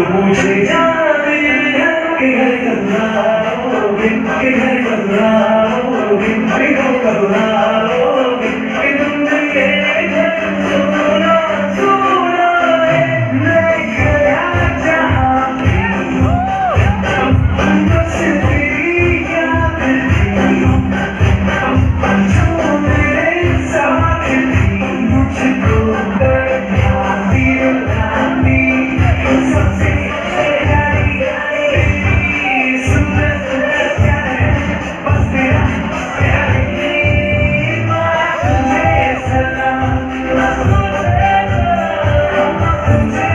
तो मुझे याद ये है कि घर करना कि घर करना Amen.